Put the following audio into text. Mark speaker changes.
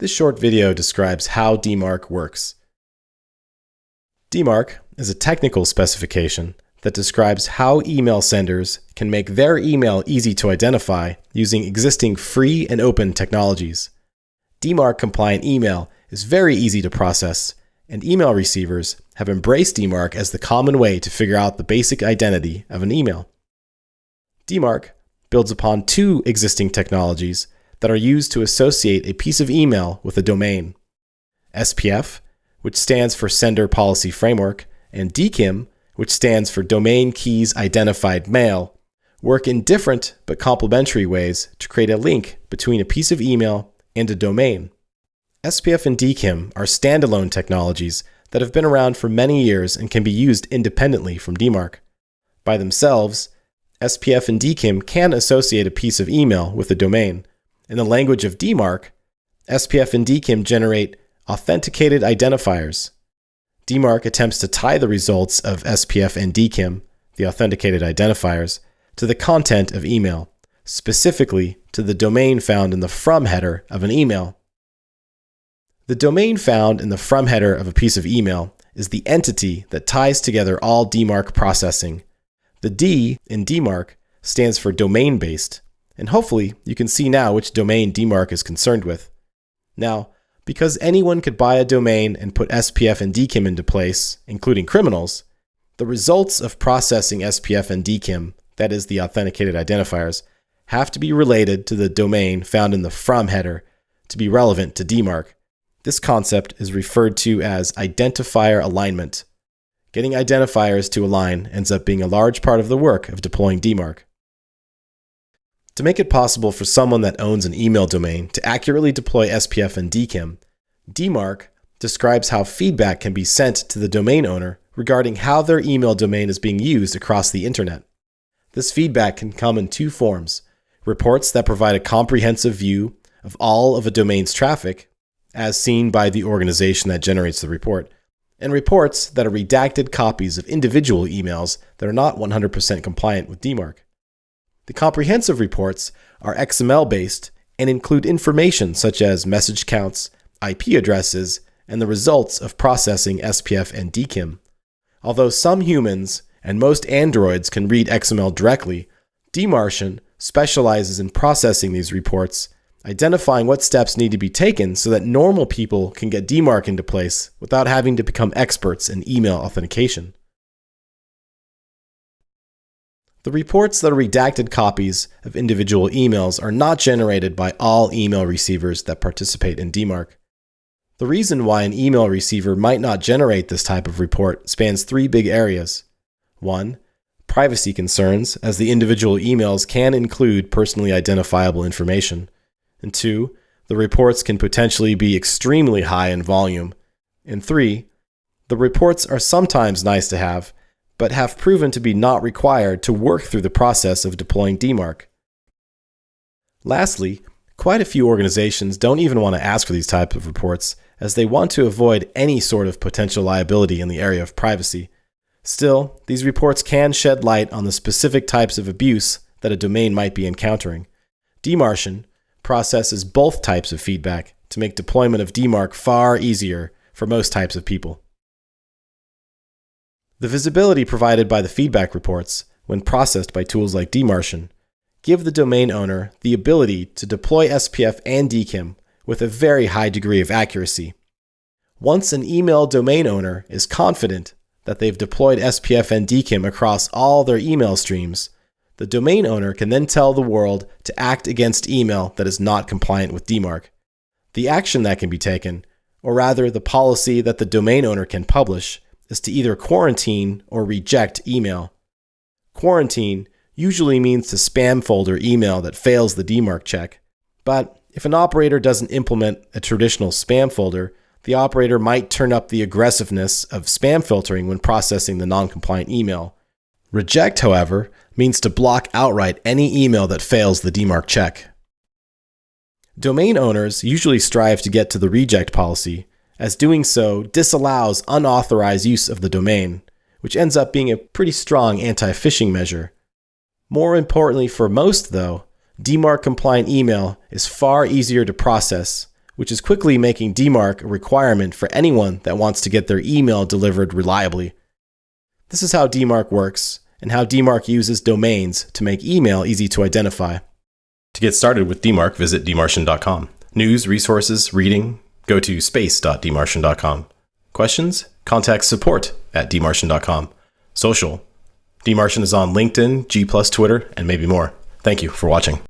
Speaker 1: This short video describes how DMARC works. DMARC is a technical specification that describes how email senders can make their email easy to identify using existing free and open technologies. DMARC compliant email is very easy to process, and email receivers have embraced DMARC as the common way to figure out the basic identity of an email. DMARC builds upon two existing technologies that are used to associate a piece of email with a domain. SPF, which stands for Sender Policy Framework, and DKIM, which stands for Domain Keys Identified Mail, work in different but complementary ways to create a link between a piece of email and a domain. SPF and DKIM are standalone technologies that have been around for many years and can be used independently from DMARC. By themselves, SPF and DKIM can associate a piece of email with a domain, in the language of DMARC, SPF and DKIM generate authenticated identifiers. DMARC attempts to tie the results of SPF and DKIM, the authenticated identifiers, to the content of email, specifically to the domain found in the from header of an email. The domain found in the from header of a piece of email is the entity that ties together all DMARC processing. The D in DMARC stands for domain based, and hopefully you can see now which domain DMARC is concerned with. Now, because anyone could buy a domain and put SPF and DKIM into place, including criminals, the results of processing SPF and DKIM, that is the authenticated identifiers, have to be related to the domain found in the from header to be relevant to DMARC. This concept is referred to as identifier alignment. Getting identifiers to align ends up being a large part of the work of deploying DMARC. To make it possible for someone that owns an email domain to accurately deploy SPF and DKIM, DMARC describes how feedback can be sent to the domain owner regarding how their email domain is being used across the internet. This feedback can come in two forms reports that provide a comprehensive view of all of a domain's traffic, as seen by the organization that generates the report, and reports that are redacted copies of individual emails that are not 100% compliant with DMARC. The comprehensive reports are XML based and include information such as message counts, IP addresses, and the results of processing SPF and DKIM. Although some humans and most androids can read XML directly, DMARCian specializes in processing these reports, identifying what steps need to be taken so that normal people can get DMARC into place without having to become experts in email authentication. The reports that are redacted copies of individual emails are not generated by all email receivers that participate in DMARC. The reason why an email receiver might not generate this type of report spans three big areas. 1. Privacy concerns, as the individual emails can include personally identifiable information. And 2. The reports can potentially be extremely high in volume. And 3. The reports are sometimes nice to have, but have proven to be not required to work through the process of deploying DMARC. Lastly, quite a few organizations don't even want to ask for these types of reports as they want to avoid any sort of potential liability in the area of privacy. Still, these reports can shed light on the specific types of abuse that a domain might be encountering. DMARCian processes both types of feedback to make deployment of DMARC far easier for most types of people. The visibility provided by the feedback reports, when processed by tools like DMARCian, give the domain owner the ability to deploy SPF and DKIM with a very high degree of accuracy. Once an email domain owner is confident that they've deployed SPF and DKIM across all their email streams, the domain owner can then tell the world to act against email that is not compliant with DMARC. The action that can be taken, or rather the policy that the domain owner can publish, is to either quarantine or reject email. Quarantine usually means to spam folder email that fails the DMARC check. But if an operator doesn't implement a traditional spam folder, the operator might turn up the aggressiveness of spam filtering when processing the non-compliant email. Reject, however, means to block outright any email that fails the DMARC check. Domain owners usually strive to get to the reject policy, as doing so disallows unauthorized use of the domain, which ends up being a pretty strong anti phishing measure. More importantly for most, though, DMARC compliant email is far easier to process which is quickly making DMARC a requirement for anyone that wants to get their email delivered reliably. This is how DMARC works and how DMARC uses domains to make email easy to identify. To get started with DMARC, visit dmarcian.com. News, resources, reading, go to space.dmarcian.com. Questions? Contact support at dmarcian.com. Social. DMARCian is on LinkedIn, G+, Twitter, and maybe more. Thank you for watching.